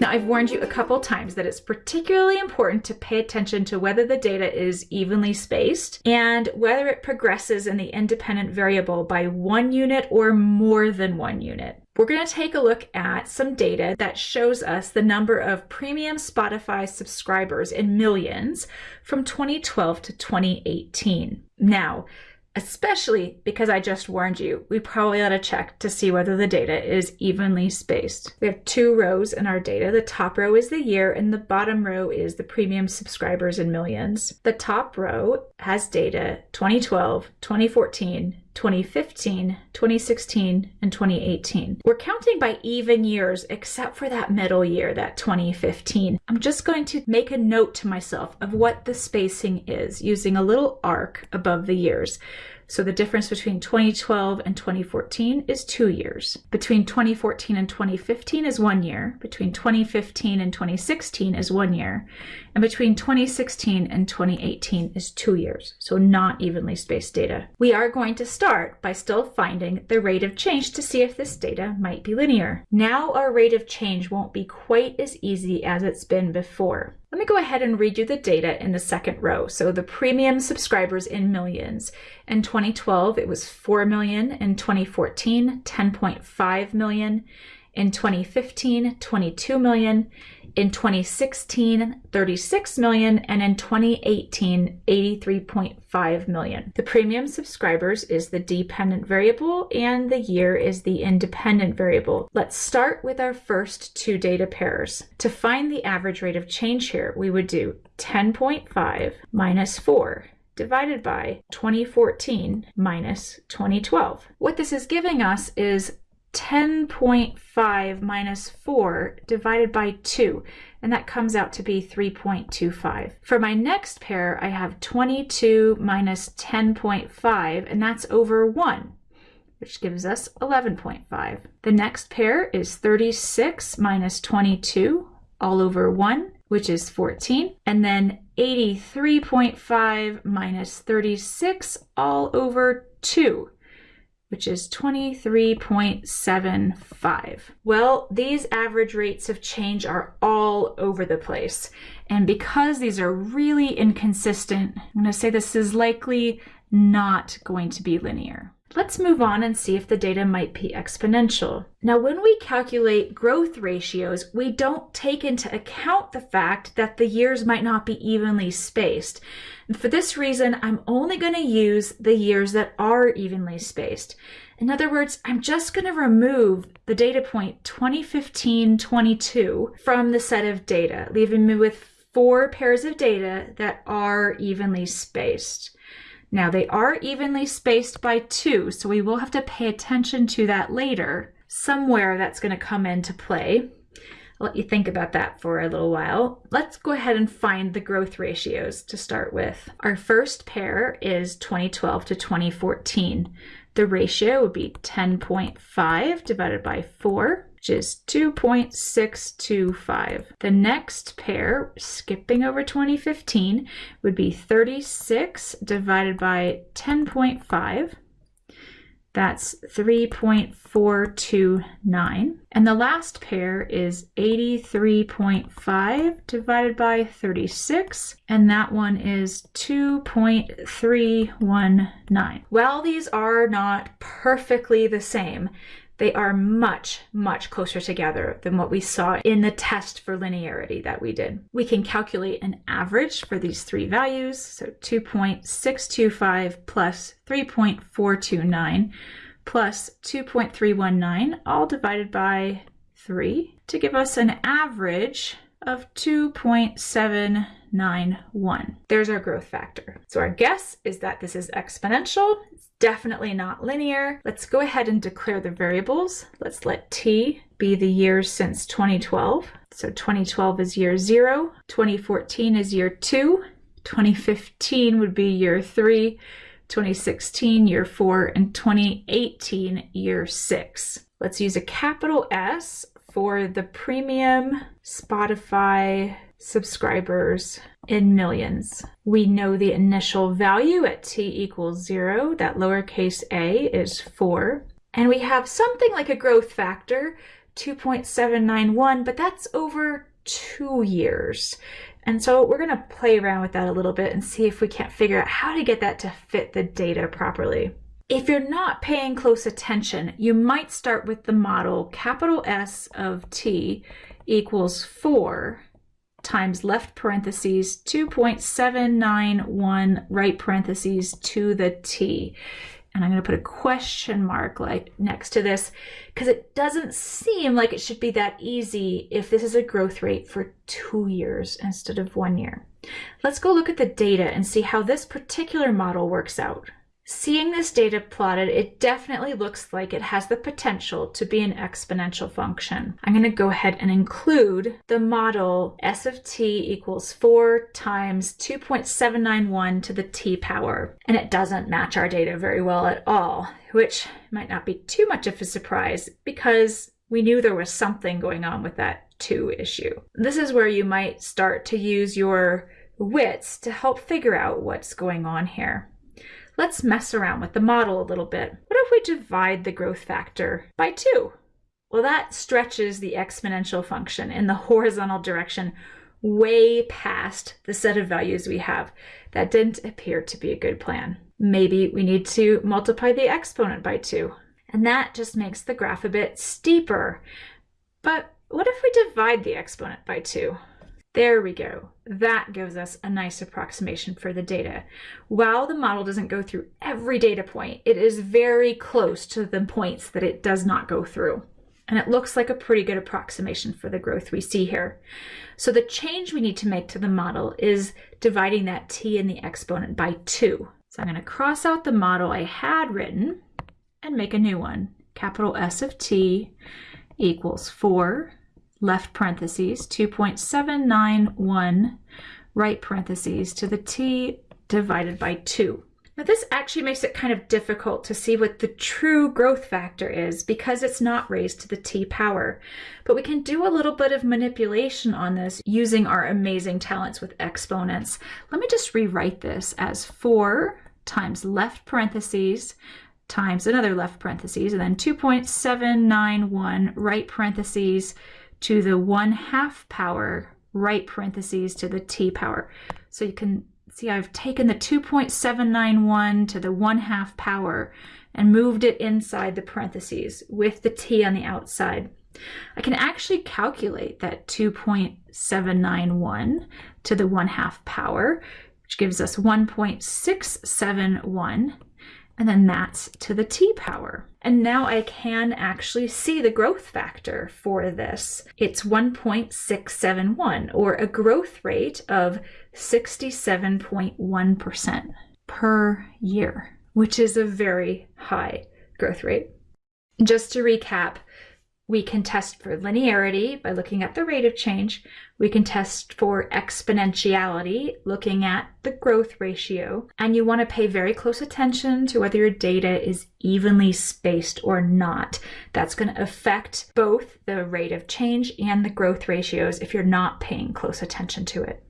Now, I've warned you a couple times that it's particularly important to pay attention to whether the data is evenly spaced and whether it progresses in the independent variable by one unit or more than one unit. We're going to take a look at some data that shows us the number of premium Spotify subscribers in millions from 2012 to 2018. Now, especially because I just warned you, we probably ought to check to see whether the data is evenly spaced. We have two rows in our data. The top row is the year and the bottom row is the premium subscribers in millions. The top row has data 2012, 2014, 2015, 2016, and 2018. We're counting by even years except for that middle year, that 2015. I'm just going to make a note to myself of what the spacing is using a little arc above the years. So the difference between 2012 and 2014 is two years. Between 2014 and 2015 is one year. Between 2015 and 2016 is one year. And between 2016 and 2018 is two years. So not evenly spaced data. We are going to start by still finding the rate of change to see if this data might be linear. Now our rate of change won't be quite as easy as it's been before. Me go ahead and read you the data in the second row. So the premium subscribers in millions. In 2012, it was 4 million. In 2014, 10.5 million. In 2015, 22 million in 2016 36 million and in 2018 83.5 million. The premium subscribers is the dependent variable and the year is the independent variable. Let's start with our first two data pairs. To find the average rate of change here we would do 10.5 minus 4 divided by 2014 minus 2012. What this is giving us is 10.5 minus 4 divided by 2, and that comes out to be 3.25. For my next pair, I have 22 minus 10.5, and that's over 1, which gives us 11.5. The next pair is 36 minus 22, all over 1, which is 14, and then 83.5 minus 36, all over 2, which is 23.75. Well, these average rates of change are all over the place. And because these are really inconsistent, I'm to say this is likely not going to be linear. Let's move on and see if the data might be exponential. Now, when we calculate growth ratios, we don't take into account the fact that the years might not be evenly spaced. And for this reason, I'm only going to use the years that are evenly spaced. In other words, I'm just going to remove the data point 2015-22 from the set of data, leaving me with four pairs of data that are evenly spaced. Now they are evenly spaced by two, so we will have to pay attention to that later. Somewhere that's going to come into play. I'll let you think about that for a little while. Let's go ahead and find the growth ratios to start with. Our first pair is 2012 to 2014. The ratio would be 10.5 divided by 4 which is 2.625. The next pair, skipping over 2015, would be 36 divided by 10.5. That's 3.429. And the last pair is 83.5 divided by 36, and that one is 2.319. While these are not perfectly the same, they are much, much closer together than what we saw in the test for linearity that we did. We can calculate an average for these three values, so 2.625 plus 3.429 plus 2.319, all divided by 3, to give us an average of 2.791. There's our growth factor. So our guess is that this is exponential definitely not linear. Let's go ahead and declare the variables. Let's let t be the years since 2012. So 2012 is year zero, 2014 is year two, 2015 would be year three, 2016 year four, and 2018 year six. Let's use a capital S for the premium Spotify subscribers in millions. We know the initial value at t equals 0, that lowercase a is 4. And we have something like a growth factor 2.791, but that's over two years. And so we're going to play around with that a little bit and see if we can't figure out how to get that to fit the data properly. If you're not paying close attention, you might start with the model capital S of t equals 4 times left parentheses 2.791 right parentheses to the t and I'm going to put a question mark like next to this because it doesn't seem like it should be that easy if this is a growth rate for two years instead of one year. Let's go look at the data and see how this particular model works out. Seeing this data plotted, it definitely looks like it has the potential to be an exponential function. I'm going to go ahead and include the model s of t equals 4 times 2.791 to the t power. And it doesn't match our data very well at all, which might not be too much of a surprise because we knew there was something going on with that 2 issue. This is where you might start to use your wits to help figure out what's going on here. Let's mess around with the model a little bit. What if we divide the growth factor by 2? Well, that stretches the exponential function in the horizontal direction way past the set of values we have. That didn't appear to be a good plan. Maybe we need to multiply the exponent by 2. And that just makes the graph a bit steeper. But what if we divide the exponent by 2? There we go. That gives us a nice approximation for the data. While the model doesn't go through every data point, it is very close to the points that it does not go through. And it looks like a pretty good approximation for the growth we see here. So the change we need to make to the model is dividing that t in the exponent by 2. So I'm going to cross out the model I had written and make a new one. Capital S of t equals 4 left parentheses, 2.791 right parentheses to the t divided by 2. Now this actually makes it kind of difficult to see what the true growth factor is because it's not raised to the t power. But we can do a little bit of manipulation on this using our amazing talents with exponents. Let me just rewrite this as 4 times left parentheses times another left parentheses and then 2.791 right parentheses to the 1 half power right parentheses to the t power. So you can see I've taken the 2.791 to the 1 half power and moved it inside the parentheses with the t on the outside. I can actually calculate that 2.791 to the 1 half power, which gives us 1.671 and then that's to the t power. And now I can actually see the growth factor for this. It's 1.671, or a growth rate of 67.1% per year, which is a very high growth rate. Just to recap, we can test for linearity by looking at the rate of change. We can test for exponentiality, looking at the growth ratio. And you want to pay very close attention to whether your data is evenly spaced or not. That's going to affect both the rate of change and the growth ratios if you're not paying close attention to it.